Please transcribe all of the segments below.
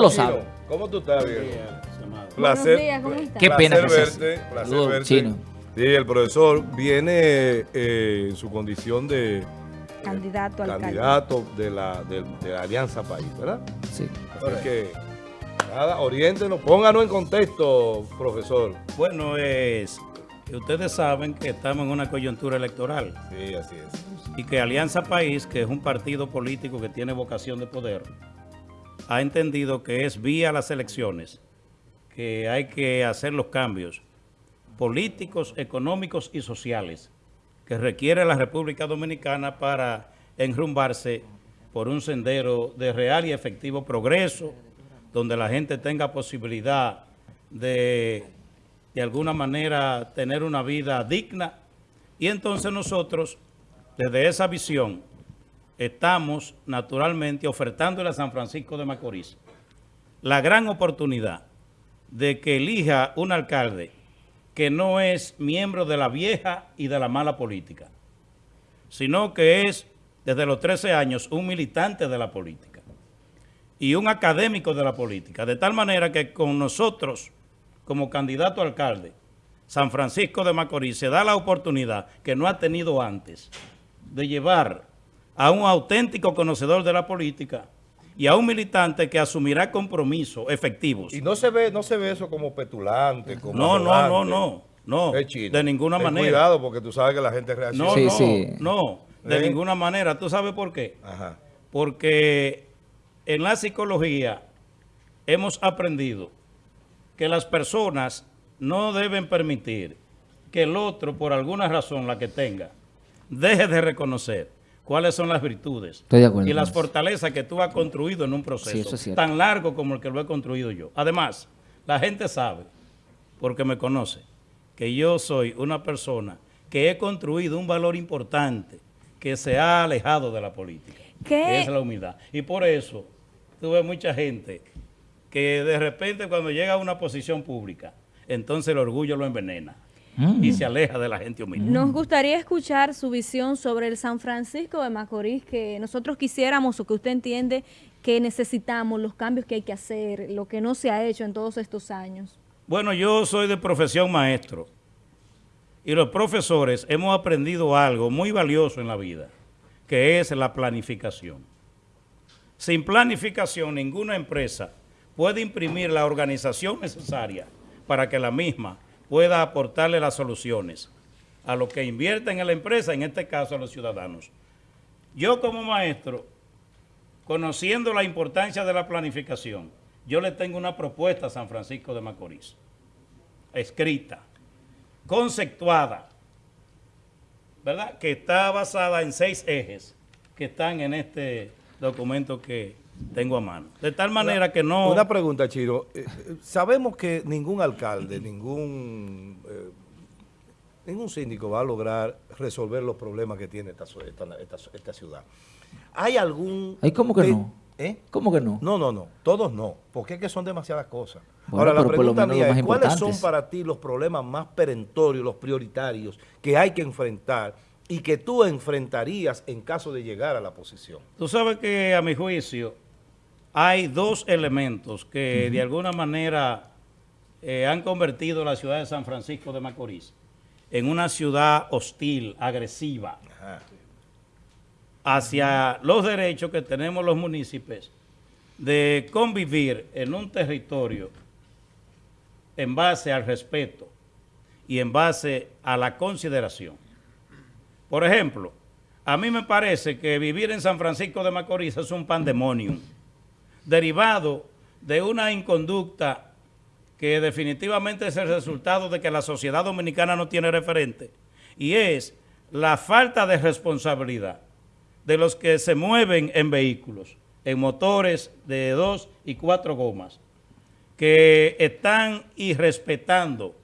ustedes lo saben. ¿Cómo tú estás, viejo? Placer. Días, ¿cómo estás? Qué pena placer verte, placer Saludos, verte. chino. Sí, el profesor viene eh, en su condición de Candidato al candidato de la, de, de la Alianza País, ¿verdad? Sí. Así que, nada, oriéntenos, pónganos en contexto, profesor. Bueno, es que ustedes saben que estamos en una coyuntura electoral Sí, así es. y que Alianza País, que es un partido político que tiene vocación de poder, ha entendido que es vía las elecciones que hay que hacer los cambios políticos, económicos y sociales que requiere la República Dominicana para enrumbarse por un sendero de real y efectivo progreso, donde la gente tenga posibilidad de, de alguna manera, tener una vida digna. Y entonces nosotros, desde esa visión, estamos naturalmente ofertándole a San Francisco de Macorís la gran oportunidad de que elija un alcalde que no es miembro de la vieja y de la mala política, sino que es desde los 13 años un militante de la política y un académico de la política, de tal manera que con nosotros, como candidato a alcalde, San Francisco de Macorís se da la oportunidad que no ha tenido antes de llevar a un auténtico conocedor de la política y a un militante que asumirá compromisos efectivos. Y no se ve, no se ve eso como petulante, como No, no, no, no, no, chino, de ninguna ten manera. cuidado porque tú sabes que la gente reacciona. No, Sí, no, sí. no, de ¿Eh? ninguna manera. ¿Tú sabes por qué? Ajá. Porque en la psicología hemos aprendido que las personas no deben permitir que el otro, por alguna razón, la que tenga, deje de reconocer cuáles son las virtudes Estoy de acuerdo y las fortalezas que tú has construido en un proceso Sí, es tan largo como el que lo he construido yo. Además, la gente sabe, porque me conoce, que yo soy una persona que he construido un valor importante que se ha alejado de la política, ¿Qué? que es la humildad. Y por eso tuve mucha gente que de repente cuando llega a una posición pública, entonces el orgullo lo envenena Mm. y se aleja de la gente humilde. Nos gustaría escuchar su visión sobre el San Francisco de Macorís, que nosotros quisiéramos o que usted entiende que necesitamos, los cambios que hay que hacer, lo que no se ha hecho en todos estos años. Bueno, yo soy de profesión maestro y los profesores hemos aprendido algo muy valioso en la vida, que es la planificación. Sin planificación, ninguna empresa puede imprimir la organización necesaria para que la misma pueda aportarle las soluciones a los que invierten en la empresa, en este caso a los ciudadanos. Yo como maestro, conociendo la importancia de la planificación, yo le tengo una propuesta a San Francisco de Macorís, escrita, conceptuada, ¿verdad? Que está basada en seis ejes que están en este documento que tengo a mano. De tal manera que no... Una pregunta, Chiro. Eh, eh, sabemos que ningún alcalde, ningún, eh, ningún síndico va a lograr resolver los problemas que tiene esta, so- esta, esta- esta ciudad. ¿Hay algún... Ay, ¿cómo que no? ¿Eh? ¿Cómo que no? No, no, no. Todos no. Porque es que son demasiadas cosas. Bueno, Ahora, la pregunta mía es, ¿cuáles son para ti los problemas más perentorios, los prioritarios que hay que enfrentar y que tú enfrentarías en caso de llegar a la posición? Tú sabes que a mi juicio hay dos elementos que de alguna manera eh, han convertido la ciudad de San Francisco de Macorís en una ciudad hostil, agresiva, Ajá. hacia los derechos que tenemos los municipios de convivir en un territorio en base al respeto y en base a la consideración. Por ejemplo, a mí me parece que vivir en San Francisco de Macorís es un pandemonium, derivado de una inconducta que definitivamente es el resultado de que la sociedad dominicana no tiene referente, y es la falta de responsabilidad de los que se mueven en vehículos, en motores de dos y cuatro gomas, que están irrespetando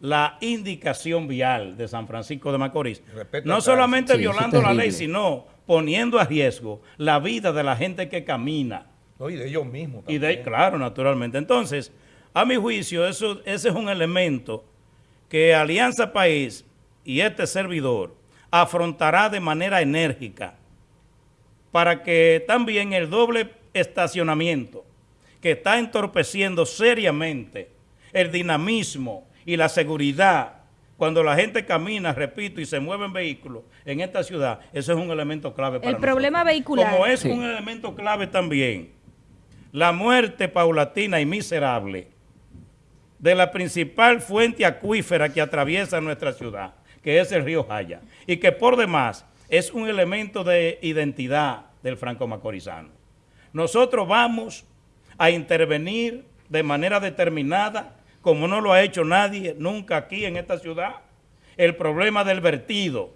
la indicación vial de San Francisco de Macorís. Respeta No solamente. Sí, violando la ley, sino poniendo a riesgo la vida de la gente que camina. No, y de ellos mismos Y también. de, claro, naturalmente. Entonces, a mi juicio, eso, ese es un elemento que Alianza País y este servidor afrontará de manera enérgica para que también el doble estacionamiento que está entorpeciendo seriamente el dinamismo y la seguridad cuando la gente camina, repito, y se mueve en vehículos en esta ciudad, eso es un elemento clave para El problema nosotros. vehicular. Como es Sí. un elemento clave también, la muerte paulatina y miserable de la principal fuente acuífera que atraviesa nuestra ciudad, que es el río Jaya, y que por demás es un elemento de identidad del franco macorizano. Nosotros vamos a intervenir de manera determinada, como no lo ha hecho nadie nunca aquí en esta ciudad, el problema del vertido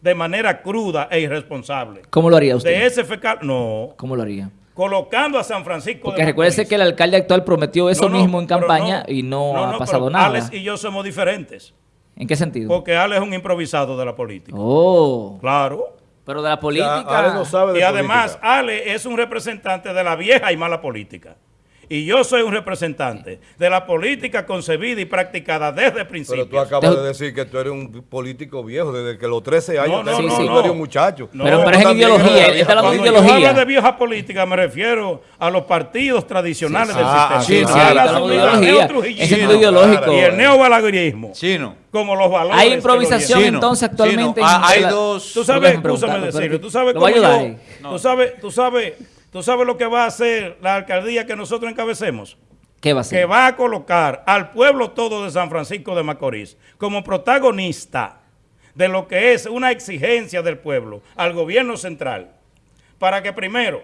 de manera cruda e irresponsable. ¿Cómo lo haría usted? De ese fecal, no, ¿Cómo lo haría? Colocando a San Francisco Porque de recuérdese que el alcalde actual prometió eso No, no, mismo en campaña y no, ha no, pasado pero nada. Alex y yo somos diferentes, ¿En qué sentido? porque Alex es un improvisado de la política. Oh, Claro. pero de la política. Ale no sabe de Y además, política. Ale es un representante de la vieja y mala política. Y yo soy un representante de la política concebida y practicada desde el principio. Pero tú acabas de decir que tú eres un político viejo, desde que los 13 años No, no, te- no, tú eres un muchacho. No, Pero, pero es ideología, está hablando de Cuando yo ideología. hablo de vieja política me refiero a los partidos tradicionales Sí, del sí. Ah, sistema. sí, ideología. sentido ideológico. Y el neobalaguerismo. Chino. Como los valores. Hay lo improvisación entonces actualmente. Chino, ah, en hay la- dos- Tú sabes, escúchame decirlo, tú sabes cómo yo, tú sabes, tú sabes, tú sabes lo que va a hacer la alcaldía que nosotros encabecemos. ¿Qué va a que ser? va a colocar al pueblo todo de San Francisco de Macorís como protagonista de lo que es una exigencia del pueblo al gobierno central para que primero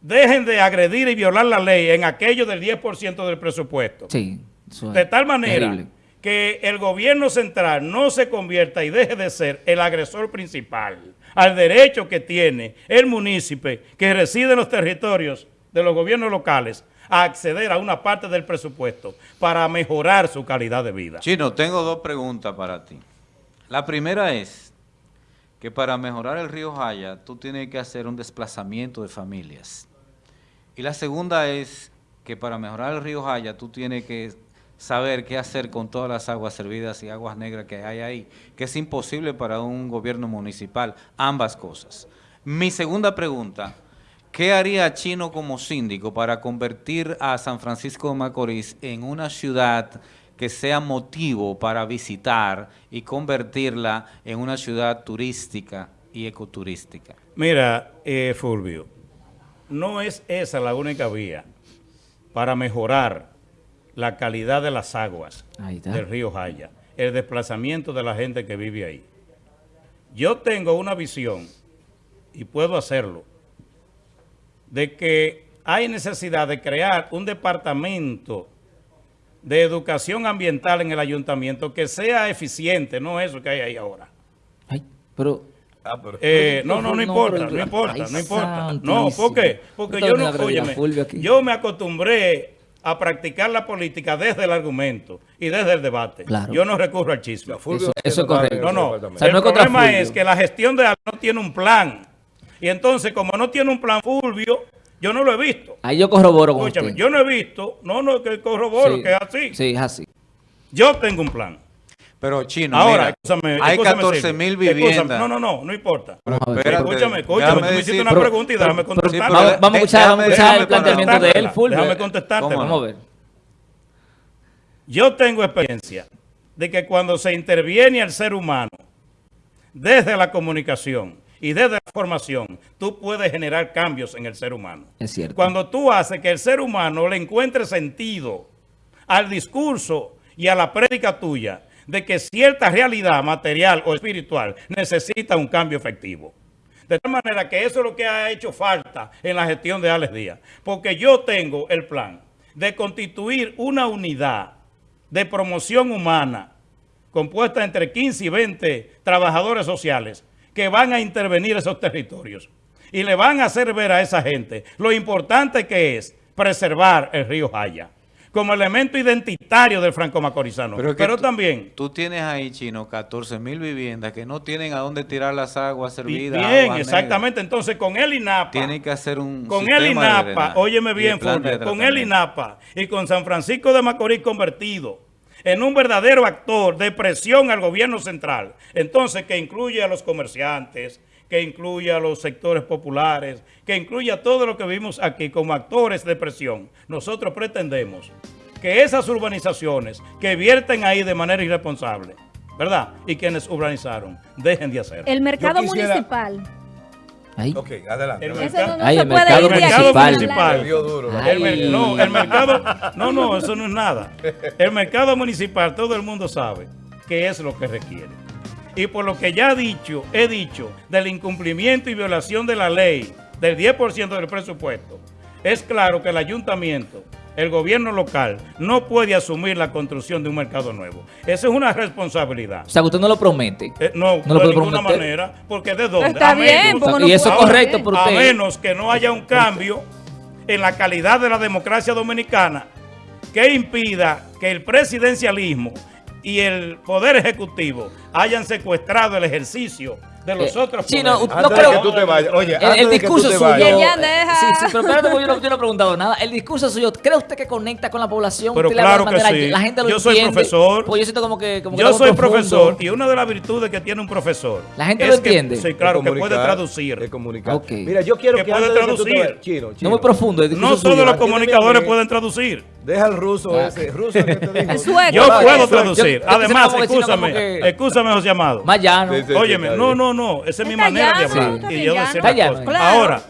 dejen de agredir y violar la ley en aquello del 10% del presupuesto. Sí. es De tal manera terrible. que el gobierno central no se convierta y deje de ser el agresor principal al derecho que tiene el municipio que reside en los territorios de los gobiernos locales a acceder a una parte del presupuesto para mejorar su calidad de vida. Chino, tengo dos preguntas para ti. La primera es que para mejorar el río Jaya, tú tienes que hacer un desplazamiento de familias. Y la segunda es que para mejorar el río Jaya, tú tienes que saber qué hacer con todas las aguas servidas y aguas negras que hay ahí, que es imposible para un gobierno municipal, ambas cosas. Mi segunda pregunta, ¿qué haría Chino como síndico para convertir a San Francisco de Macorís en una ciudad que sea motivo para visitar y convertirla en una ciudad turística y ecoturística? Mira, eh, Fulvio, no es esa la única vía para mejorar la calidad de las aguas del río Jaya, el desplazamiento de la gente que vive ahí. Yo tengo una visión, y puedo hacerlo, de que hay necesidad de crear un departamento de educación ambiental en el ayuntamiento que sea eficiente, no eso que hay ahí ahora. Ay, pero. Ah, pero- Eh, no, no, no No, importa, pero- no importa, Ay, no importa. No. ¿por qué? Porque yo no, óyeme, yo me acostumbré a practicar la política desde el argumento y desde el debate. Claro. Yo no recurro al chisme. Fulvio Eso- eso es correcto. No, no. departamento. O sea, el no problema Fulvio. es que la gestión de Alba no tiene un plan. Y entonces, como no tiene un plan Fulvio, yo no lo he visto. Ahí yo corroboro con Escúchame, usted. yo no he visto, no, no, que corroboro, Sí. que es así. Sí, es así. Yo tengo un plan. Pero Chino, Ahora, mira, escúchame, hay escúchame, 14 mil viviendas. No, no, no, no importa. Espérate, Escúchame, escúchame, tú me hiciste una pero- pregunta y déjame pero- contestar. pero- Vamos, a escuchar, vamos a escuchar déjame el planteamiento de él, Fulvio. déjame contestártela. Vamos a ver. Yo tengo experiencia de que cuando se interviene al ser humano desde la comunicación y desde la formación, tú puedes generar cambios en el ser humano. Es cierto. Cuando tú haces que el ser humano le encuentre sentido al discurso y a la prédica tuya de que cierta realidad material o espiritual necesita un cambio efectivo. De tal manera que eso es lo que ha hecho falta en la gestión de Alex Díaz. Porque yo tengo el plan de constituir una unidad de promoción humana compuesta entre 15 y 20 trabajadores sociales que van a intervenir esos territorios y le van a hacer ver a esa gente lo importante que es preservar el río Jaya como elemento identitario del franco macorizano. Pero, tú- también, Tú tienes ahí, Chino, 14 mil viviendas que no tienen a dónde tirar las aguas servidas. bien, aguas exactamente, entonces con el INAPA, Tienen que hacer un con el INAPA, drenaje óyeme bien, Fulvio, con el. INAPA y con San Francisco de Macorís convertido en un verdadero actor de presión al gobierno central, entonces que incluye a los comerciantes, que incluya a los sectores populares, que incluya todo lo que vimos aquí como actores de presión. Nosotros pretendemos que esas urbanizaciones que vierten ahí de manera irresponsable, ¿verdad? Y quienes urbanizaron, dejen de hacerlo. El mercado quisiera- municipal. Ahí. Ok, adelante. El. Ese no, no Ay, el mercado municipal. Municipal. Duro. Ay. El mer- no, el mercado, no, no, eso no es nada. El mercado municipal, todo el mundo sabe qué es lo que requiere. Y por lo que ya he dicho, he dicho, del incumplimiento y violación de la ley del 10% del presupuesto, es claro que el ayuntamiento, el gobierno local, no puede asumir la construcción de un mercado nuevo. Esa es una responsabilidad. O sea, usted no lo promete. Eh, no, No lo de ninguna prometer. manera, porque ¿de dónde? Está A bien, menos- no y eso es correcto por a menos que no haya un cambio en la calidad de la democracia dominicana que impida que el presidencialismo y el poder ejecutivo hayan secuestrado el ejercicio de los Eh, otros sí, no, poderes. no Antes de creo- que tú te vayas, oye, El, que discurso suyo. deja. Sí, sí, pero espérate, porque yo no, yo no he preguntado nada. El discurso suyo, ¿cree usted que conecta con la población? Pero claro que manera- sí. La gente lo Yo soy entiende. profesor. Pues yo siento como que. Como que Yo soy profundo. profesor y una de las virtudes que tiene un profesor La gente es lo que- entiende. sí, claro, que puede traducir. de comunicar. Mira, yo quiero Que que, puede que traducir. Chino, No muy profundo. El No suyo. todos los comunicadores pueden traducir. Deja al ruso Ah. ese. Ruso que te digo. El sueco. Yo puedo traducir. yo- yo Además, escúchame, que- escúchame, José Amado. Más llano. Sí, sí. Óyeme, no, no, no, esa es mi manera de hablar y yo decir las llano. cosas. Claro. Ahora,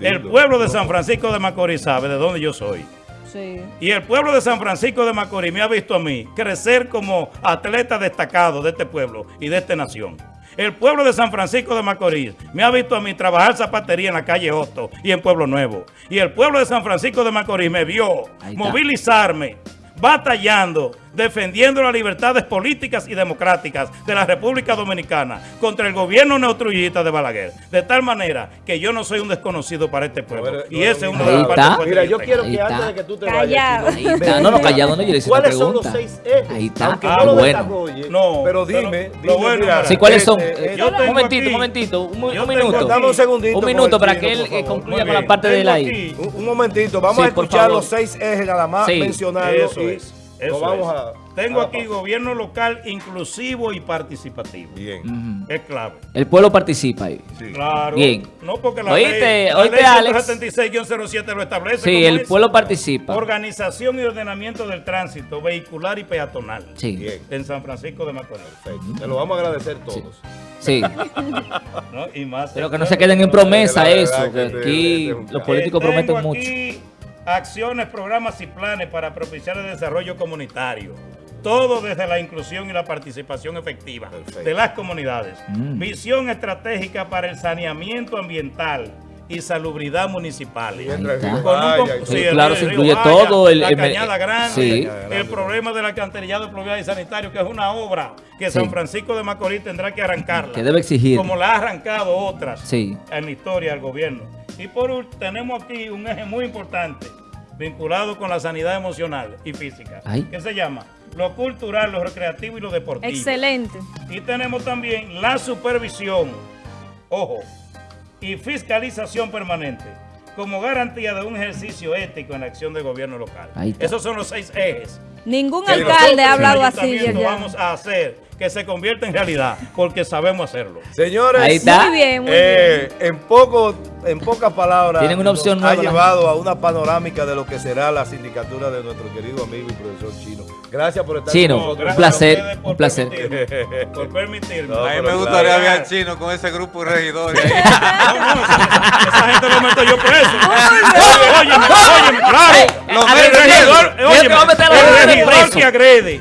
el pueblo de San Francisco de Macorís sabe de dónde yo soy. Sí. Y el pueblo de San Francisco de Macorís me ha visto a mí crecer como atleta destacado de este pueblo y de esta nación. El pueblo de San Francisco de Macorís me ha visto a mí trabajar zapatería en la calle Hosto y en Pueblo Nuevo. Y el pueblo de San Francisco de Macorís me vio movilizarme, batallando, defendiendo las libertades políticas y democráticas de la República Dominicana contra el gobierno neotruyista de Balaguer. De tal manera que yo no soy un desconocido para este pueblo. Y ese es un uno de los partes Mira, yo quiero Ahí que está. antes de que tú te Callado. vayas, Ahí está. No, no, callado, no, yo le hice ¿Cuáles son los seis ejes? Ahí está. Aunque Ah, no lo bueno. No, pero pero dime, lo dime, bueno mira, Sí, ¿cuáles son? este, Eh, yo tengo un momentito, aquí- un momentito, un, minuto. Dame un segundito Un minuto para que él eh, concluya con la parte del Tengo aire. aquí- Un, un momentito, vamos Sí, a escuchar los seis ejes nada más, Sí. mencionarlos Eso es. Eso vamos es. a... Tengo a aquí gobierno local inclusivo y participativo. Bien. Es clave. El pueblo participa ahí. Sí. Claro. Bien. No porque la Oíste, ley, la oíste, ley Alex. 176-07 lo establece. Sí, el es pueblo participa. Organización y ordenamiento del tránsito vehicular y peatonal. Sí, Bien. En San Francisco de Macorís. Perfecto. Te lo vamos a agradecer todos. sí. ¿no? Y más Pero que no se queden en promesa eso, que aquí este los políticos Eh, prometen mucho. Acciones, programas y planes para propiciar el desarrollo comunitario. Todo desde la inclusión y la participación efectiva Perfecto. de las comunidades. Mm. Visión estratégica para el saneamiento ambiental y salubridad municipal. Sí, claro, río se incluye Vaya, todo el- la el- cañada grande, sí. el problema del alcantarillado pluvial y sanitario, que es una obra que Sí. San Francisco de Macorís tendrá que arrancarla. Que debe exigir. Como la ha arrancado otras Sí. en la historia del gobierno. Y por último, tenemos aquí un eje muy importante vinculado con la sanidad emocional y física, Ay. que se llama lo cultural, lo recreativo y lo deportivo. Excelente. Y tenemos también la supervisión, ojo, y fiscalización permanente como garantía de un ejercicio ético en la acción del gobierno local. Esos son los seis ejes. Ningún alcalde ha hablado así, vamos a hacer que se convierta en realidad, porque sabemos hacerlo. Señores, Ahí está. Muy bien, muy eh, en poco, en pocas palabras, Tienen una opción nos ha nueva, la llevado a una panorámica de lo que será la sindicatura de nuestro querido amigo y profesor Chino. Gracias por estar Chino, con nosotros. un placer, a un placer. permitirme, por permitirme. No, A mí me claro. gustaría ver al chino con ese grupo de regidores. No, no, esa, esa gente lo meto yo preso. Óyeme, óyeme, claro. A a los el regidor que agrede